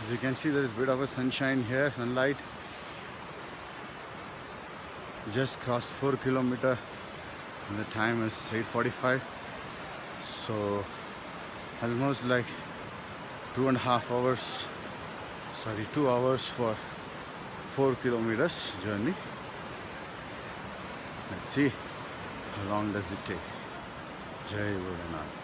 As you can see, there is a bit of a sunshine here, sunlight. Just crossed 4 kilometer and the time is 8.45 so almost like two and a half hours sorry two hours for four kilometers journey. Let's see how long does it take. Jai Bholenath.